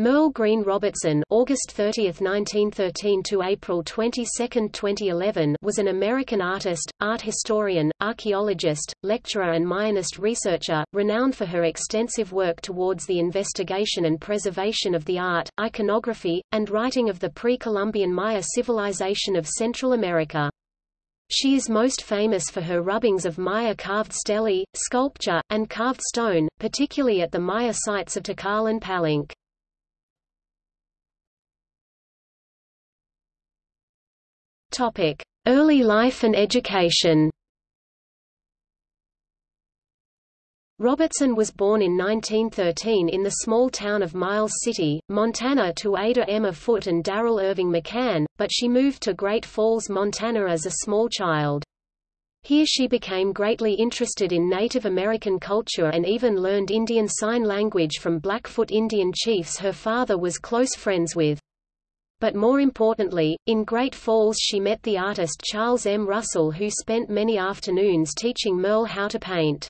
Merle Green Robertson August 30, 1913 to April 22, 2011 was an American artist, art historian, archaeologist, lecturer and Mayanist researcher, renowned for her extensive work towards the investigation and preservation of the art, iconography, and writing of the pre-Columbian Maya civilization of Central America. She is most famous for her rubbings of Maya carved stelae, sculpture, and carved stone, particularly at the Maya sites of Tikal and Palenque. Topic: Early life and education. Robertson was born in 1913 in the small town of Miles City, Montana to Ada Emma Foote and Darrell Irving McCann, but she moved to Great Falls, Montana as a small child. Here she became greatly interested in Native American culture and even learned Indian Sign Language from Blackfoot Indian chiefs her father was close friends with. But more importantly, in Great Falls she met the artist Charles M. Russell who spent many afternoons teaching Merle how to paint.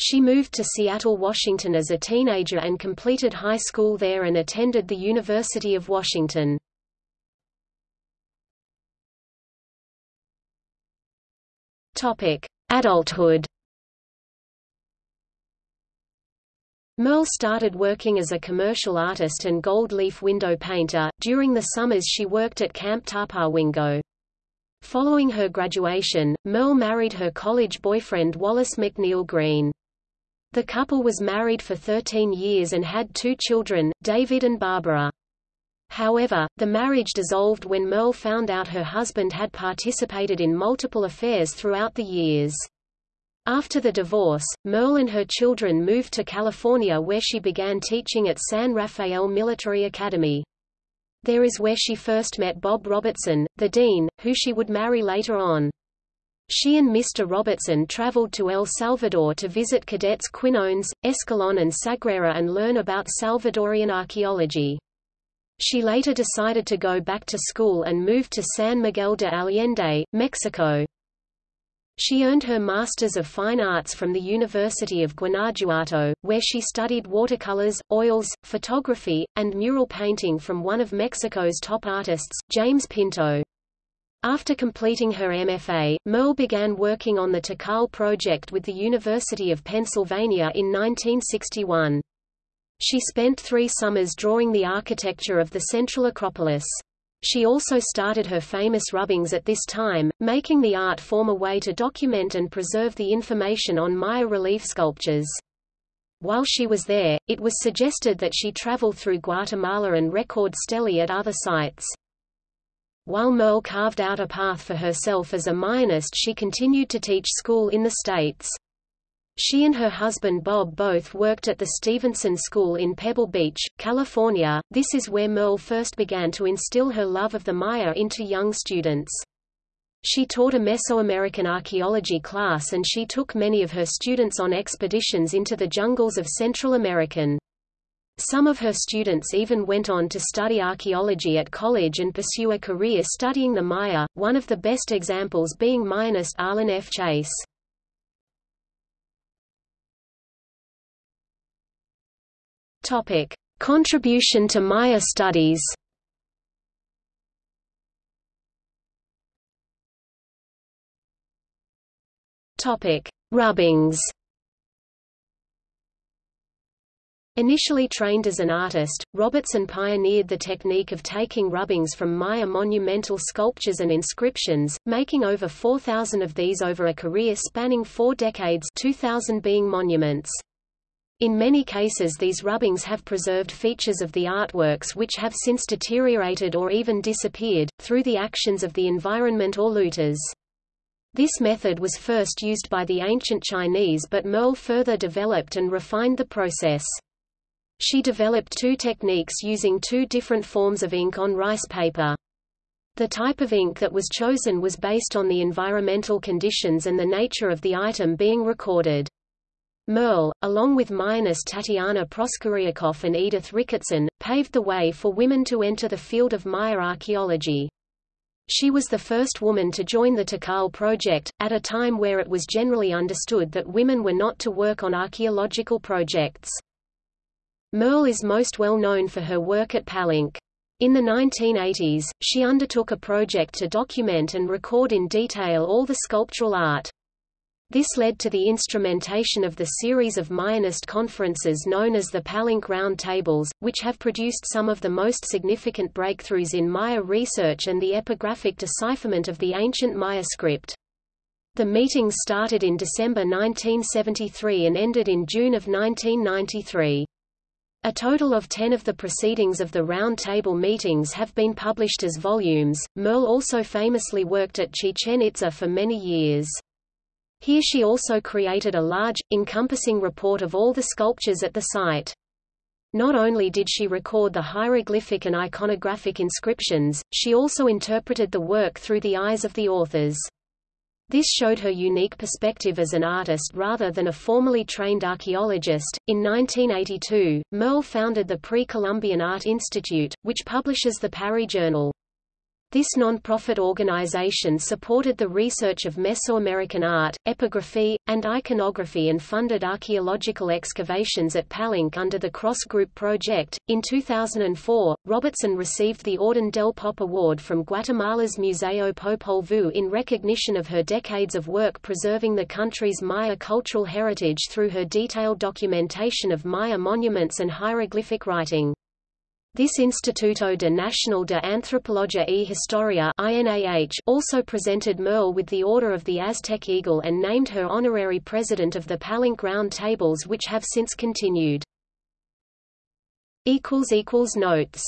She moved to Seattle, Washington as a teenager and completed high school there and attended the University of Washington. Adulthood Merle started working as a commercial artist and gold leaf window painter. During the summers she worked at Camp Tapawingo. Following her graduation, Merle married her college boyfriend Wallace McNeil Green. The couple was married for 13 years and had two children, David and Barbara. However, the marriage dissolved when Merle found out her husband had participated in multiple affairs throughout the years. After the divorce, Merle and her children moved to California where she began teaching at San Rafael Military Academy. There is where she first met Bob Robertson, the dean, who she would marry later on. She and Mr. Robertson traveled to El Salvador to visit cadets Quinones, Escalon and Sagrera and learn about Salvadorian archaeology. She later decided to go back to school and moved to San Miguel de Allende, Mexico. She earned her Masters of Fine Arts from the University of Guanajuato, where she studied watercolors, oils, photography, and mural painting from one of Mexico's top artists, James Pinto. After completing her MFA, Merle began working on the Tikal project with the University of Pennsylvania in 1961. She spent three summers drawing the architecture of the Central Acropolis. She also started her famous rubbings at this time, making the art form a way to document and preserve the information on Maya relief sculptures. While she was there, it was suggested that she travel through Guatemala and record stelae at other sites. While Merle carved out a path for herself as a Mayanist she continued to teach school in the States. She and her husband Bob both worked at the Stevenson School in Pebble Beach, California. This is where Merle first began to instill her love of the Maya into young students. She taught a Mesoamerican archaeology class and she took many of her students on expeditions into the jungles of Central American. Some of her students even went on to study archaeology at college and pursue a career studying the Maya, one of the best examples being Mayanist Arlen F. Chase. Topic: Contribution to Maya studies. Topic: Rubbings. Initially trained as an artist, Robertson pioneered the technique of taking rubbings from Maya monumental sculptures and inscriptions, making over 4,000 of these over a career spanning four decades 2,000 being monuments. In many cases these rubbings have preserved features of the artworks which have since deteriorated or even disappeared, through the actions of the environment or looters. This method was first used by the ancient Chinese but Merle further developed and refined the process. She developed two techniques using two different forms of ink on rice paper. The type of ink that was chosen was based on the environmental conditions and the nature of the item being recorded. Merle, along with Mayanist Tatiana Proskouriakoff and Edith Ricketson, paved the way for women to enter the field of Maya archaeology. She was the first woman to join the Tikal project, at a time where it was generally understood that women were not to work on archaeological projects. Merle is most well known for her work at Palenque. In the 1980s, she undertook a project to document and record in detail all the sculptural art. This led to the instrumentation of the series of Mayanist conferences known as the Palenque Round Tables, which have produced some of the most significant breakthroughs in Maya research and the epigraphic decipherment of the ancient Maya script. The meetings started in December 1973 and ended in June of 1993. A total of ten of the proceedings of the Round Table meetings have been published as volumes. Merle also famously worked at Chichen Itza for many years. Here she also created a large, encompassing report of all the sculptures at the site. Not only did she record the hieroglyphic and iconographic inscriptions, she also interpreted the work through the eyes of the authors. This showed her unique perspective as an artist rather than a formally trained archaeologist. In 1982, Merle founded the Pre-Columbian Art Institute, which publishes the PARI Journal. This non-profit organization supported the research of Mesoamerican art, epigraphy, and iconography and funded archaeological excavations at Palenque under the Cross Group project. In 2004, Robertson received the Orden del Pop Award from Guatemala's Museo Popol Vuh in recognition of her decades of work preserving the country's Maya cultural heritage through her detailed documentation of Maya monuments and hieroglyphic writing. This Instituto de Nacional de Antropología y Historia also presented Merle with the Order of the Aztec Eagle and named her honorary president of the Palenque Round Tables which have since continued. Notes